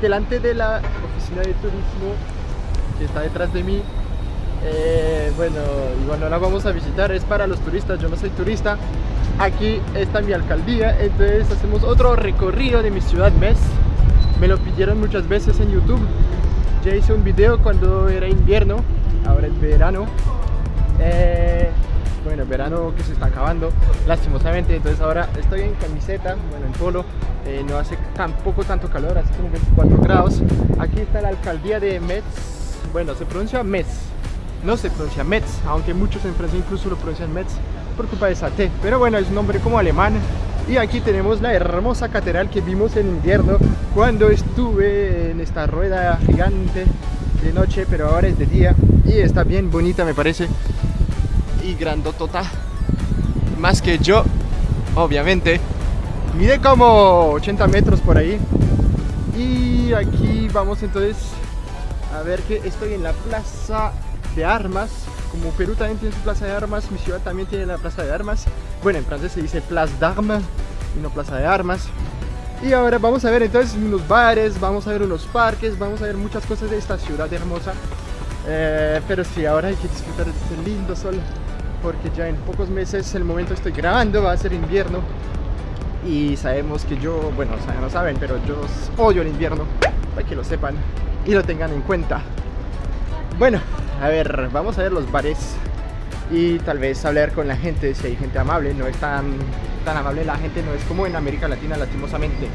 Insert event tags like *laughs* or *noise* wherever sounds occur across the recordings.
Delante de la oficina de turismo que está detrás de mí. Eh, bueno, igual no la vamos a visitar, es para los turistas, yo no soy turista. Aquí está mi alcaldía, entonces hacemos otro recorrido de mi ciudad mes. Me lo pidieron muchas veces en YouTube. Ya hice un video cuando era invierno, ahora es verano. Eh, bueno, verano que se está acabando, lastimosamente. Entonces ahora estoy en camiseta, bueno, en polo. Eh, no hace tampoco tanto calor, hace como 24 grados. Aquí está la alcaldía de Metz. Bueno, se pronuncia Metz, no se pronuncia Metz, aunque muchos en Francia incluso lo pronuncian Metz por culpa de Saté. Pero bueno, es un nombre como alemán. Y aquí tenemos la hermosa catedral que vimos en invierno cuando estuve en esta rueda gigante de noche, pero ahora es de día y está bien bonita me parece y grandotota. Más que yo obviamente. Mide como 80 metros por ahí. Y aquí vamos entonces a ver que estoy en la plaza de armas. Como Perú también tiene su plaza de armas mi ciudad también tiene la plaza de armas. Bueno en francés se dice place d'armes y no plaza de armas. Y ahora vamos a ver entonces unos bares, vamos a ver unos parques, vamos a ver muchas cosas de esta ciudad hermosa. Eh, pero sí, ahora hay que disfrutar de este lindo sol, porque ya en pocos meses, el momento estoy grabando, va a ser invierno. Y sabemos que yo, bueno, o sea, no saben, pero yo odio el invierno, para que lo sepan y lo tengan en cuenta. Bueno, a ver, vamos a ver los bares y tal vez hablar con la gente, si hay gente amable, no es tan, tan amable la gente, no es como en América Latina lastimosamente.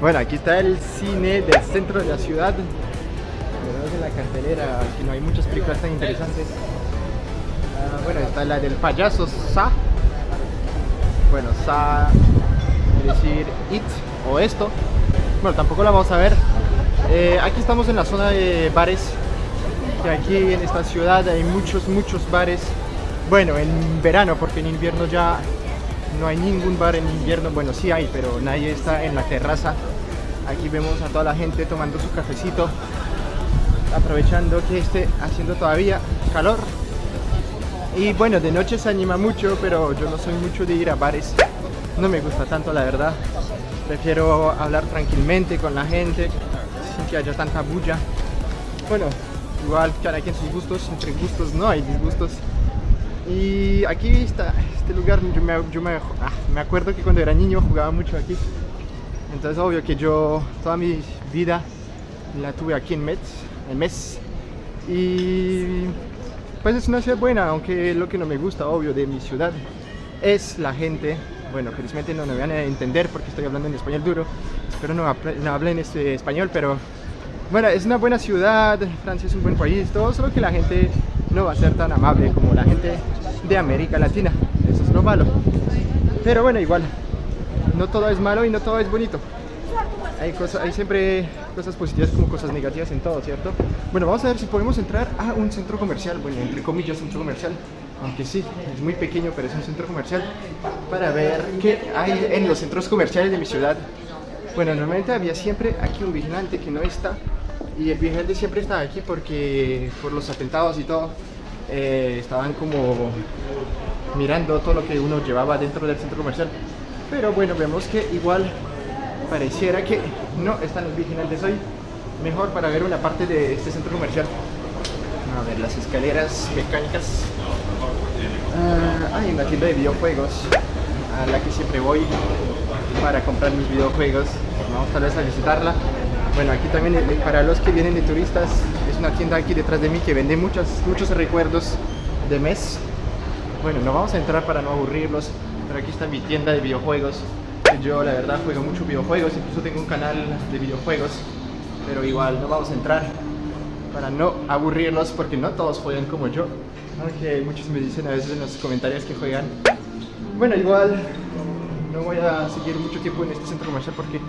Bueno, aquí está el cine del centro de la ciudad, Vemos en la cartelera, que no hay muchas películas tan interesantes. Ah, bueno, está la del payaso Sa, bueno, Sa, es decir, It o esto, bueno, tampoco la vamos a ver. Eh, aquí estamos en la zona de bares aquí en esta ciudad hay muchos, muchos bares. Bueno, en verano, porque en invierno ya no hay ningún bar en invierno. Bueno, sí hay, pero nadie está en la terraza. Aquí vemos a toda la gente tomando su cafecito, aprovechando que esté haciendo todavía calor. Y bueno, de noche se anima mucho, pero yo no soy mucho de ir a bares. No me gusta tanto, la verdad. Prefiero hablar tranquilamente con la gente, sin que haya tanta bulla. Bueno, igual cada quien sus gustos, entre gustos no hay disgustos. Y aquí está este lugar, yo, me, yo me, ah, me, acuerdo que cuando era niño jugaba mucho aquí. Entonces obvio que yo toda mi vida la tuve aquí en Metz, en Metz. Y pues es una ciudad buena, aunque lo que no me gusta, obvio, de mi ciudad es la gente. Bueno, felizmente no me van a entender porque estoy hablando en español duro. Espero no, no hablen este español, pero bueno, es una buena ciudad, Francia es un buen país, todo, solo que la gente no va a ser tan amable como la gente de América Latina, eso es lo malo. Pero bueno, igual, no todo es malo y no todo es bonito. Hay, cosas, hay siempre cosas positivas como cosas negativas en todo, ¿cierto? Bueno, vamos a ver si podemos entrar a un centro comercial, bueno, entre comillas centro comercial, aunque sí, es muy pequeño, pero es un centro comercial, para ver qué hay en los centros comerciales de mi ciudad. Bueno, normalmente había siempre aquí un vigilante que no está, y el vigilante siempre estaba aquí porque por los atentados y todo eh, estaban como mirando todo lo que uno llevaba dentro del centro comercial pero bueno vemos que igual pareciera que no están los vigilantes hoy mejor para ver una parte de este centro comercial. A ver las escaleras mecánicas. Ah, hay una tienda de videojuegos a la que siempre voy para comprar mis videojuegos. Vamos tal vez a visitarla. Bueno, aquí también eh, para los que vienen de turistas es una tienda aquí detrás de mí que vende muchos, muchos recuerdos de mes. Bueno, no vamos a entrar para no aburrirlos, pero aquí está mi tienda de videojuegos. Yo la verdad juego mucho videojuegos, incluso tengo un canal de videojuegos, pero igual no vamos a entrar para no aburrirlos porque no todos juegan como yo. Aunque muchos me dicen a veces en los comentarios que juegan. Bueno, igual no voy a seguir mucho tiempo en este centro comercial porque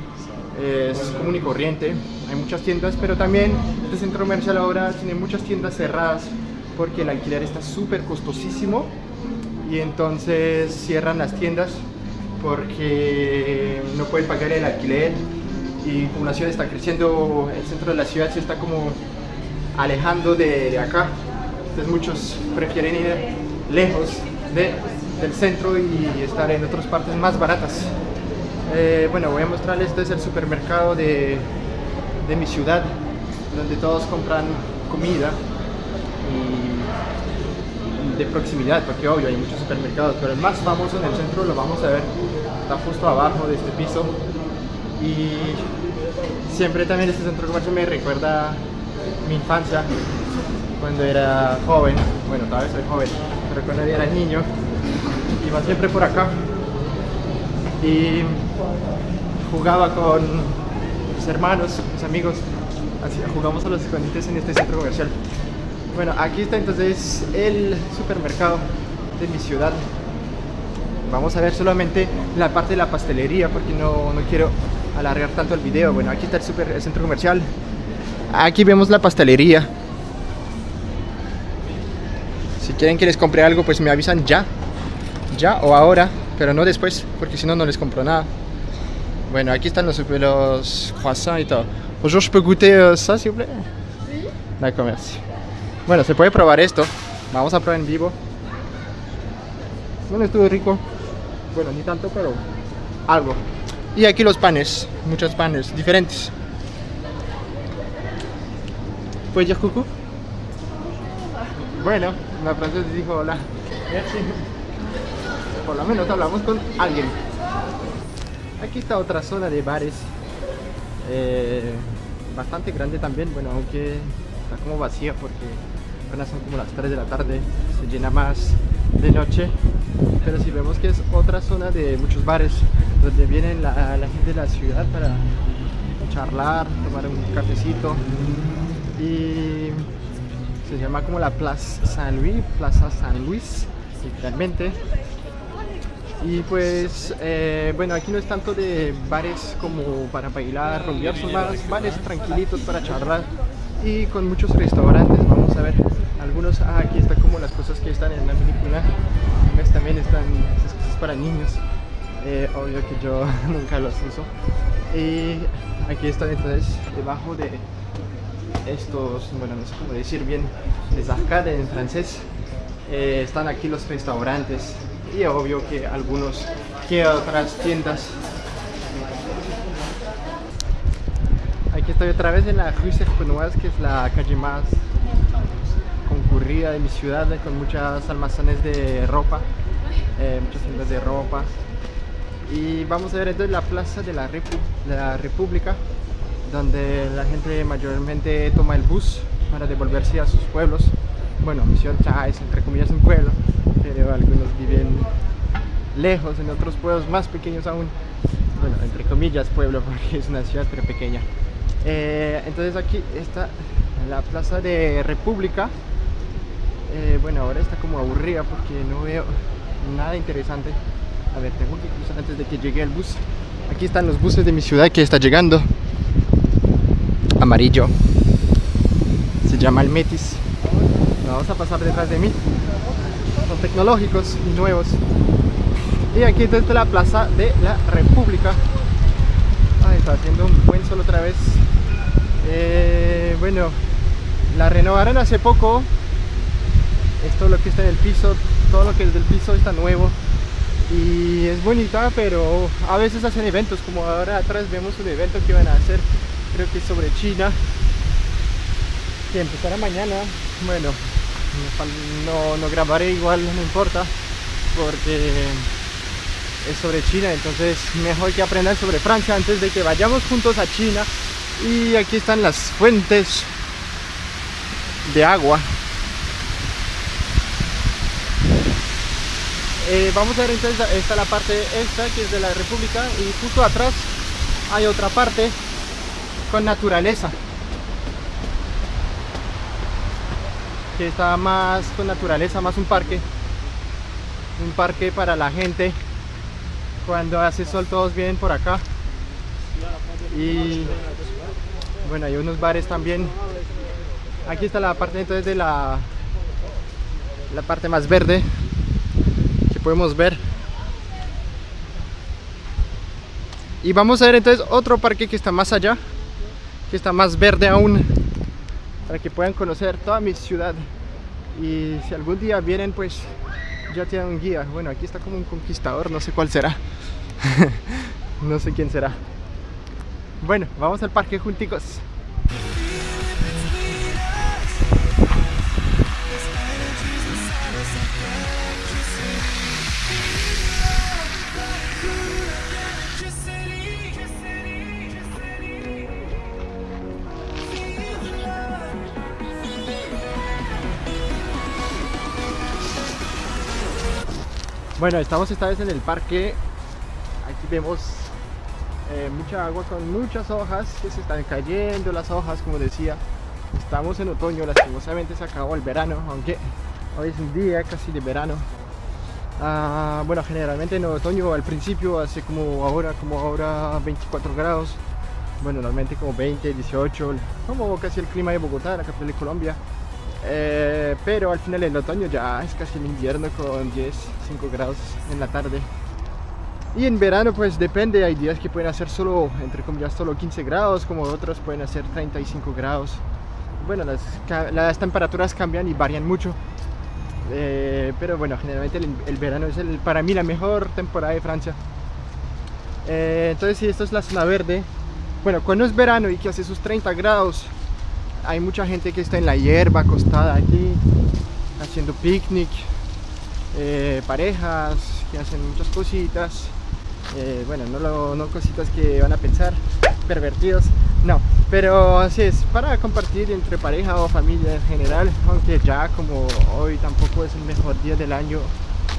es común y corriente, hay muchas tiendas, pero también este centro comercial ahora tiene muchas tiendas cerradas porque el alquiler está súper costosísimo y entonces cierran las tiendas porque no pueden pagar el alquiler y como la ciudad está creciendo, el centro de la ciudad se está como alejando de, acá, entonces muchos prefieren ir lejos de, del centro y estar en otras partes más baratas. Eh, bueno, voy a mostrarles, este es el supermercado de de mi ciudad, donde todos compran comida y de proximidad, porque obvio hay muchos supermercados, pero el más famoso en el centro lo vamos a ver, está justo abajo de este piso y siempre también este centro comercial me recuerda mi infancia cuando era joven, bueno todavía soy joven, pero cuando era niño iba siempre por acá y jugaba con mis hermanos, mis amigos, jugamos a los escondites en este centro comercial. Bueno, aquí está entonces el supermercado de mi ciudad. Vamos a ver solamente la parte de la pastelería porque no, no quiero alargar tanto el video. Bueno, aquí está el, super, el centro comercial. Aquí vemos la pastelería. Si quieren que les compre algo, pues me avisan ya. Ya o ahora, pero no después, porque si no, no les compro nada. Bueno, aquí están los, los croissants y todo. Bonjour, je peux goûter euh, ça, s'il vous plaît Sí. D'accord, merci. Bueno, se puede probar esto. Vamos a probar en vivo. Bueno, estuvo rico. Bueno, ni tanto, pero algo. Y aquí los panes, muchos panes diferentes. ¿Puedes dire coucou? Bueno, la francesa dijo hola. *laughs* Por lo menos hablamos con alguien. Aquí está otra zona de bares. eh, bastante grande también, bueno, aunque está como vacía porque apenas son como las 3 de la tarde, se llena más de noche. Pero si vemos que es otra zona de muchos bares donde vienen la, la gente de la ciudad para charlar, tomar un cafecito y se llama como la Plaza San Luis, Plaza San Luis, literalmente. Y pues, eh, bueno, aquí no es tanto de bares como para bailar, rumbear, son más bares tranquilitos para charlar y con muchos restaurantes. Vamos a ver algunos. Ah, aquí está como las cosas que están en la película. ¿Ves? También están cosas para niños. Eh, obvio que yo *laughs* nunca los uso. Y aquí están entonces debajo de estos, bueno, no sé cómo decir bien, les arcades en francés. Eh, están aquí los restaurantes y obvio que algunos que otras tiendas. Aquí estoy otra vez en la Rue Serpenoise, que es la calle más de mi ciudad, con muchas almacenes de ropa, eh, muchas tiendas de ropa. Y vamos a ver entonces la plaza de la, República, donde la gente mayormente toma el bus para devolverse a sus pueblos. Bueno, mi ciudad es entre comillas un pueblo, pero algunos viven lejos, en otros pueblos más pequeños aún. Bueno, entre comillas pueblo, *laughs* porque es una ciudad pero pequeña. Eh, entonces aquí está la plaza de República. Eh, bueno, ahora está como aburrida porque no veo nada interesante. A ver, tengo que cruzar antes de que llegue el bus. Aquí están los buses de mi ciudad que está llegando. Amarillo. Se llama el Metis. Vamos a pasar detrás de mí. Son tecnológicos y nuevos. Y aquí está la plaza de la República. Ay, está haciendo un buen sol otra vez. Eh, bueno, la renovaron hace poco. Esto lo que está en el piso, todo lo que es del piso está nuevo. Y es bonita, pero a veces hacen eventos, como ahora atrás vemos un evento que van a hacer, creo que sobre China, que empezará mañana. Bueno, no, no grabaré igual, no importa, porque es sobre China, entonces mejor que aprendan sobre Francia antes de que vayamos juntos a China. Y aquí están las fuentes de agua. Eh, vamos a ver entonces, esta la parte esta que es de la República y justo atrás hay otra parte con naturaleza. Que está más con naturaleza, más un parque. Un parque para la gente. Cuando hace sol todos vienen por acá. Y bueno, hay unos bares también. Aquí está la parte entonces de la la parte más verde podemos ver. Y vamos a ver entonces otro parque que está más allá que está más verde aún para que puedan conocer toda mi ciudad. Y si algún día vienen pues ya tienen un guía. Bueno aquí está como un conquistador no sé cuál será. *laughs* No sé quién será. Bueno vamos al parque junticos. Bueno, estamos esta vez en el parque. Aquí vemos eh, mucha agua con muchas hojas que se están cayendo las hojas, como decía. Estamos en otoño, lastimosamente se acabó el verano, aunque hoy es un día casi de verano. Ah, bueno, generalmente en otoño al principio hace como ahora, como ahora 24 grados. Bueno, normalmente como 20, 18, como casi el clima de Bogotá, la capital de Colombia. Eh, pero al final del otoño ya es casi el invierno con 10, 5 grados en la tarde. Y en verano pues depende, hay días que pueden hacer solo, entre comillas, solo 15 grados, como otros pueden hacer 35 grados. Bueno, las, temperaturas cambian y varían mucho. Eh, pero bueno, generalmente el, verano es el, para mí la mejor temporada de Francia. Eh, entonces si esto es la zona verde. Bueno, cuando es verano y que hace sus 30 grados, hay mucha gente que está en la hierba acostada aquí haciendo picnic eh, parejas que hacen muchas cositas. Eh, bueno, no, no cositas que van a pensar pervertidos, no, pero así es, para compartir entre pareja o familia en general, aunque ya como hoy tampoco es el mejor día del año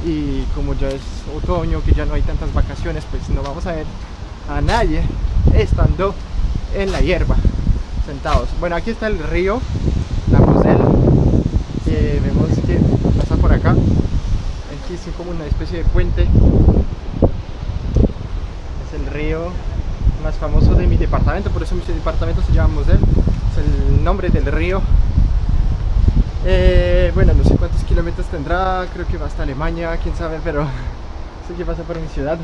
y como ya es otoño, que ya no hay tantas vacaciones, pues no vamos a ver a nadie estando en la hierba Bueno, aquí está el río, la Moselle, que vemos que pasa por acá. Aquí es como una especie de puente. Es el río más famoso de mi departamento, por eso mi departamento se llama Moselle. Es el nombre del río. Eh, bueno, no sé cuántos kilómetros tendrá, creo que va hasta Alemania, quién sabe, pero *laughs* sé que pasa por mi ciudad.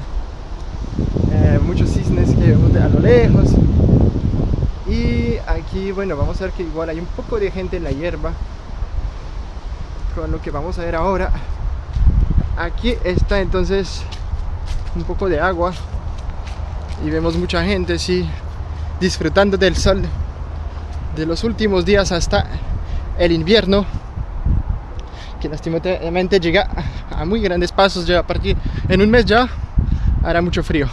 Eh, muchos cisnes que vemos a lo lejos, y aquí bueno vamos a ver que igual hay un poco de gente en la hierba con lo que vamos a ver ahora. Aquí está entonces un poco de agua y vemos mucha gente sí disfrutando del sol de los últimos días hasta el invierno que lastimosamente llega a muy grandes pasos ya a partir en un mes ya hará mucho frío.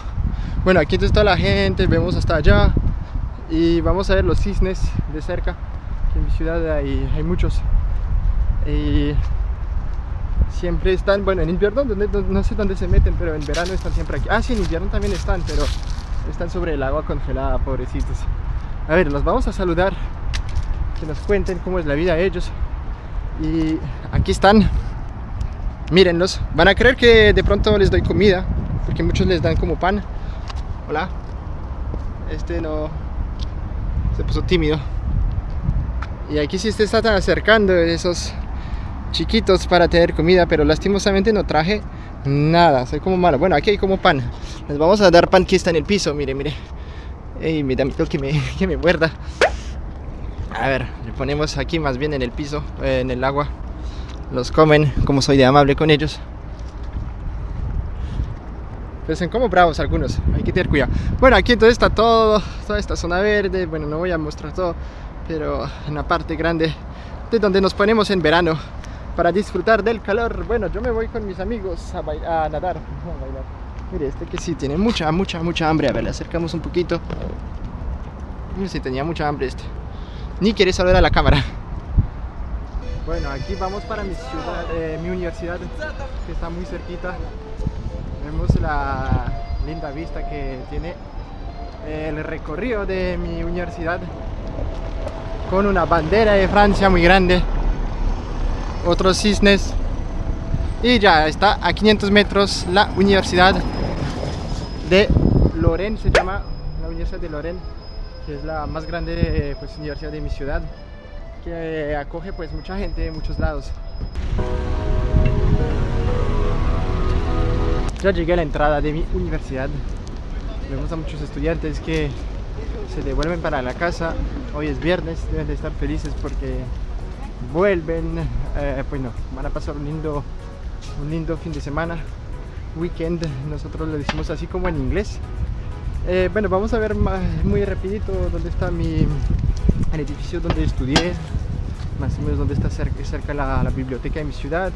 Bueno aquí está la gente vemos hasta allá y vamos a ver los cisnes de cerca en mi ciudad hay, muchos. Y siempre están, bueno en invierno no, sé dónde se meten pero en verano están siempre aquí, ah sí en invierno también están pero están sobre el agua congelada pobrecitos. A ver los vamos a saludar que nos cuenten cómo es la vida de ellos. Y aquí están. Mírenlos, van a creer que de pronto les doy comida porque muchos les dan como pan. Hola. Este no, se puso tímido. Y aquí sí se están acercando esos chiquitos para tener comida pero lastimosamente no traje nada, soy como malo. Bueno aquí hay como pan, les vamos a dar pan que está en el piso, mire, mire. Ey, me da miedo que me, *laughs* que me muerda. A ver, le ponemos aquí más bien en el piso, en el agua. Los comen, como soy de amable con ellos pues son como bravos algunos, hay que tener cuidado. Bueno, aquí entonces está todo, toda esta zona verde, bueno, no voy a mostrar todo, pero en la parte grande de donde nos ponemos en verano para disfrutar del calor. Bueno, yo me voy con mis amigos a, a nadar, a bailar. Mire, este que sí tiene mucha, mucha, mucha hambre. A ver, le acercamos un poquito. Mire, sí tenía mucha hambre este. Ni quiere saludar a la cámara. Bueno, aquí vamos para mi ciudad, eh, mi universidad, que está muy cerquita vemos la linda vista que tiene el recorrido de mi universidad con una bandera de Francia muy grande otros cisnes y ya está a 500 metros la universidad de Lorraine se llama la universidad de Lorraine que es la más grande pues, universidad de mi ciudad que acoge pues mucha gente de muchos lados Ya llegué a la entrada de mi universidad. Vemos a muchos estudiantes que se devuelven para la casa. Hoy es viernes, deben de estar felices porque vuelven. Eh, pues no, van a pasar un lindo, un lindo fin de semana, weekend. Nosotros lo decimos así como en inglés. Eh, bueno, vamos a ver muy rapidito dónde está mi el edificio donde estudié, más o menos donde está cerca, la biblioteca de mi ciudad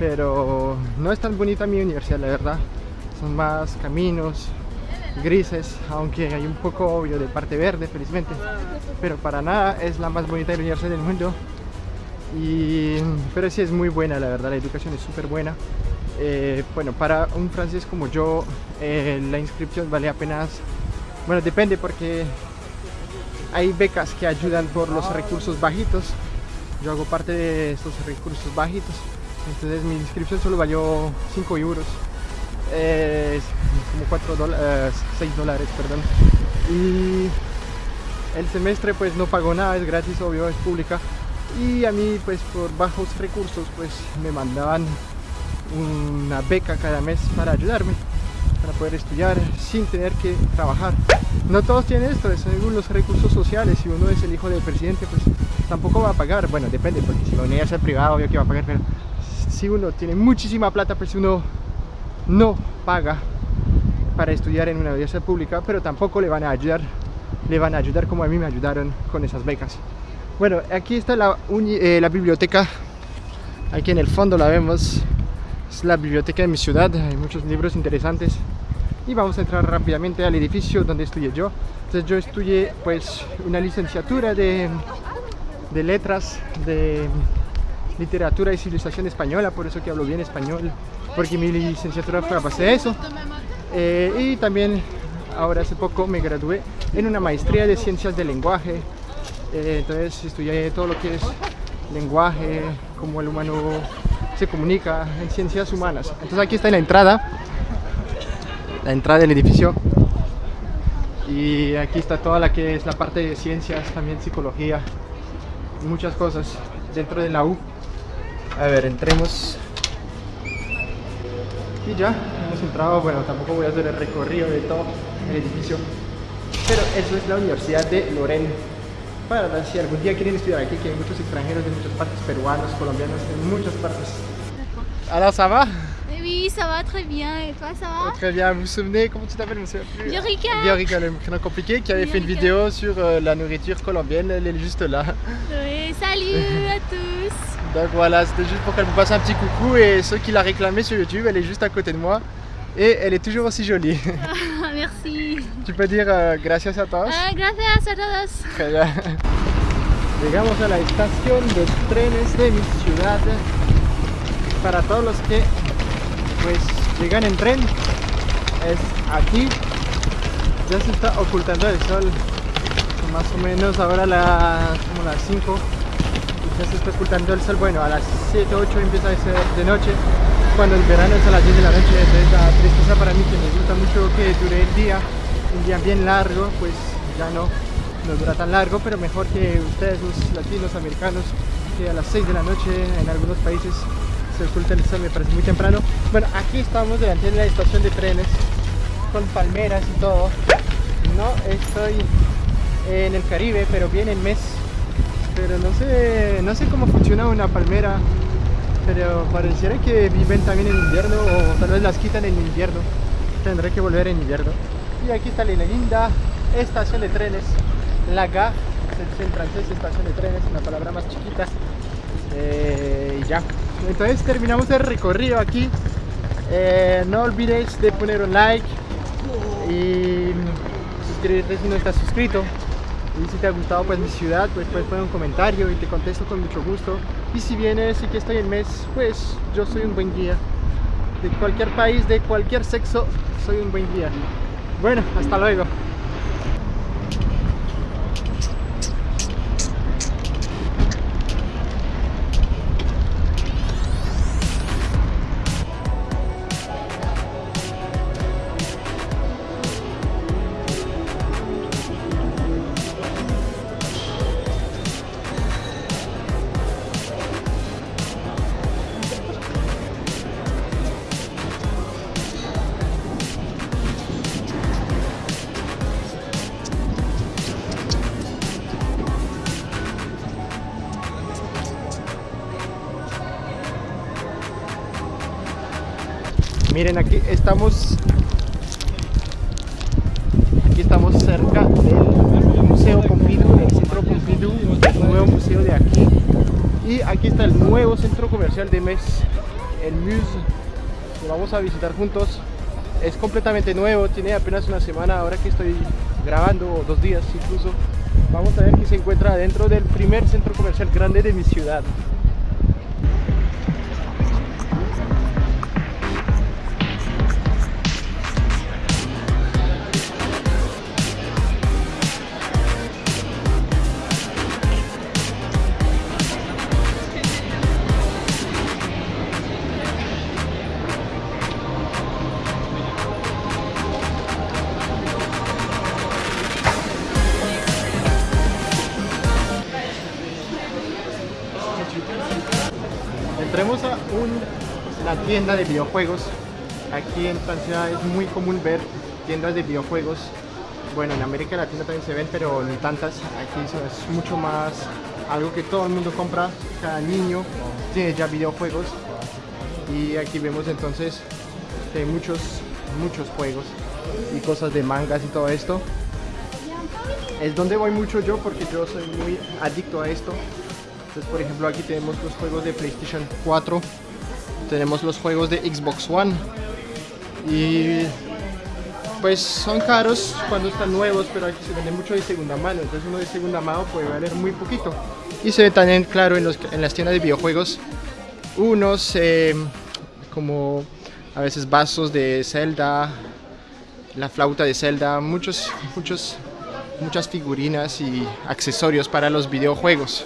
pero no es tan bonita mi universidad, la verdad. Son más caminos grises, aunque hay un poco obvio de parte verde, felizmente. Pero para nada es la más bonita universidad del mundo. Y, pero sí es muy buena, la verdad, la educación es súper buena. Eh, bueno, para un francés como yo, eh, la inscripción vale apenas, bueno, depende porque hay becas que ayudan por los recursos bajitos. Yo hago parte de estos recursos bajitos entonces mi inscripción solo valió 5 euros. Eh, como 4 dólares, 6 dólares perdón. Y el semestre pues no pagó nada, es gratis, obvio, es pública. Y a mí pues por bajos recursos pues me mandaban una beca cada mes para ayudarme para poder estudiar sin tener que trabajar. No todos tienen esto, según los recursos sociales. Si uno es el hijo del presidente pues tampoco va a pagar, bueno depende porque si la universidad es privada obvio que va a pagar pero si uno tiene muchísima plata, pues uno no paga para estudiar en una universidad pública, pero tampoco le van a ayudar, le van a ayudar como a mí me ayudaron con esas becas. Bueno, aquí está la, eh, biblioteca, aquí en el fondo la vemos, es la biblioteca de mi ciudad, hay muchos libros interesantes y vamos a entrar rápidamente al edificio donde estudié yo. Entonces yo estudié pues una licenciatura de letras, de literatura y civilización española, por eso que hablo bien español, porque mi licenciatura fue a base de eso. Eh, y también ahora hace poco me gradué en una maestría de ciencias del lenguaje, eh, entonces estudié todo lo que es lenguaje, cómo el humano se comunica en ciencias humanas. Entonces aquí está la entrada, la entrada del edificio y aquí está toda la que es la parte de ciencias, también psicología, muchas cosas dentro de la U. A ver, entremos. Y ya, hemos entrado, bueno, tampoco voy a hacer el recorrido de todo el edificio. Pero eso es la Universidad de Lorena. Para si algún día quieren estudiar aquí, que hay muchos extranjeros de muchas partes, peruanos, colombianos, de muchas partes. Alors ça va Oui, ça va très bien. Et toi, ça va Très bien. Vous vous souvenez, comment tu t'appelles, monsieur Viorica. Viorica, le prénom compliqué, qui avait fait une vidéo sur euh, la nourriture colombienne. Elle est juste là. Oui, salut à *laughs* tous. Donc voilà, c'était juste pour qu'elle vous passe un petit coucou et ceux qui l'a réclamé sur YouTube, elle est juste à côté de moi et elle est toujours aussi jolie. Ah, *laughs* merci. Tu peux dire euh, gracias a todos. Ah, gracias a todos. Très bien. Llegamos a la estación de trenes de mi ciudad. Para todos los que pues llegan en tren, es aquí. Ya se está ocultando el sol. Más o menos ahora las, como las 5 ya se está ocultando el sol, bueno, a las 7, 8 empieza a ser de noche, cuando el verano es a las 10 de la noche, entonces la tristeza para mí que me gusta mucho que dure el día, un día bien largo, pues ya no, no dura tan largo, pero mejor que ustedes los latinos, americanos, que a las 6 de la noche en algunos países el sol, me parece muy temprano. Bueno, aquí estamos delante de la estación de trenes, con palmeras y todo. No estoy en el Caribe, pero bien en mes pero no sé, no sé cómo funciona una palmera, pero pareciera que viven también en invierno o tal vez las quitan en invierno, tendré que volver en invierno. Y aquí está la linda estación de trenes, la gare, se en francés estación de trenes, una palabra más chiquita, eh, y ya. Entonces terminamos el recorrido aquí, eh, no olvides de poner un like y suscribirte si no estás suscrito y si te ha gustado pues mi ciudad, pues puedes poner un comentario y te contesto con mucho gusto. Y si vienes y que estoy en mes, pues yo soy un buen guía. De cualquier país, de cualquier sexo, soy un buen guía. Bueno, hasta luego. Miren, aquí estamos aquí estamos cerca del Museo Pompidou, del Centro Pompidou, el nuevo museo de aquí. Y aquí está el nuevo centro comercial de Mes. el Muse. Lo vamos a visitar juntos. Es completamente nuevo, tiene apenas una semana ahora que estoy grabando, o dos días incluso. Vamos a ver qué se encuentra dentro del primer centro comercial grande de mi ciudad. Entremos a una tienda de videojuegos. Aquí en Francia es muy común ver tiendas de videojuegos. Bueno, en América Latina también se ven, pero no tantas. Aquí es mucho más algo que todo el mundo compra. Cada niño tiene ya videojuegos. Y aquí vemos entonces que hay muchos, muchos juegos y cosas de mangas y todo esto. Es donde voy mucho yo porque yo soy muy adicto a esto. Entonces, por ejemplo, aquí tenemos los juegos de PlayStation 4, tenemos los juegos de Xbox One y pues son caros cuando están nuevos, pero aquí se vende mucho de segunda mano, entonces uno de segunda mano puede valer muy poquito. Y se ve también claro en, los, las tiendas de videojuegos unos eh, como a veces vasos de Zelda, la flauta de Zelda, muchos, muchos, muchas figurinas y accesorios para los videojuegos.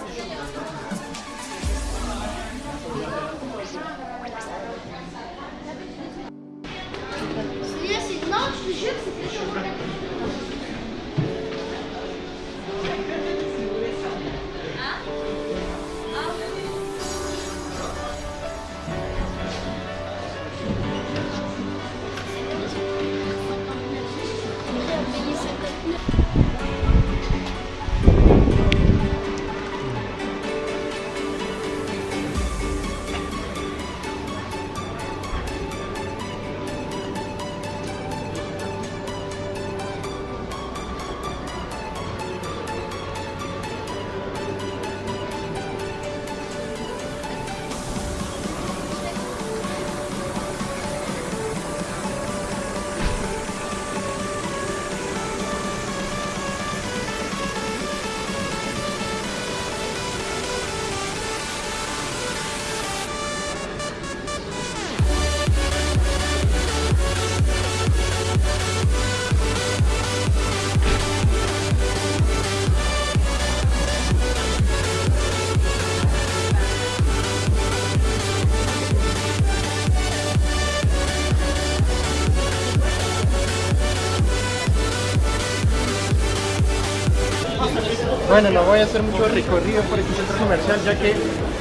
Bueno, no voy a hacer mucho recorrido por este centro comercial, ya que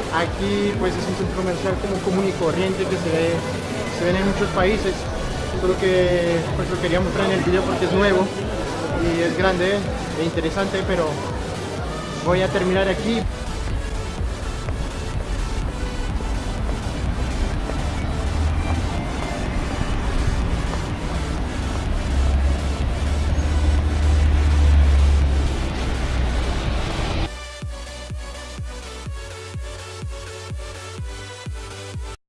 aquí pues es un centro comercial como común y corriente que se ve, se ven en muchos países. Solo que pues lo quería mostrar en el video porque es nuevo y es grande e interesante, pero voy a terminar aquí.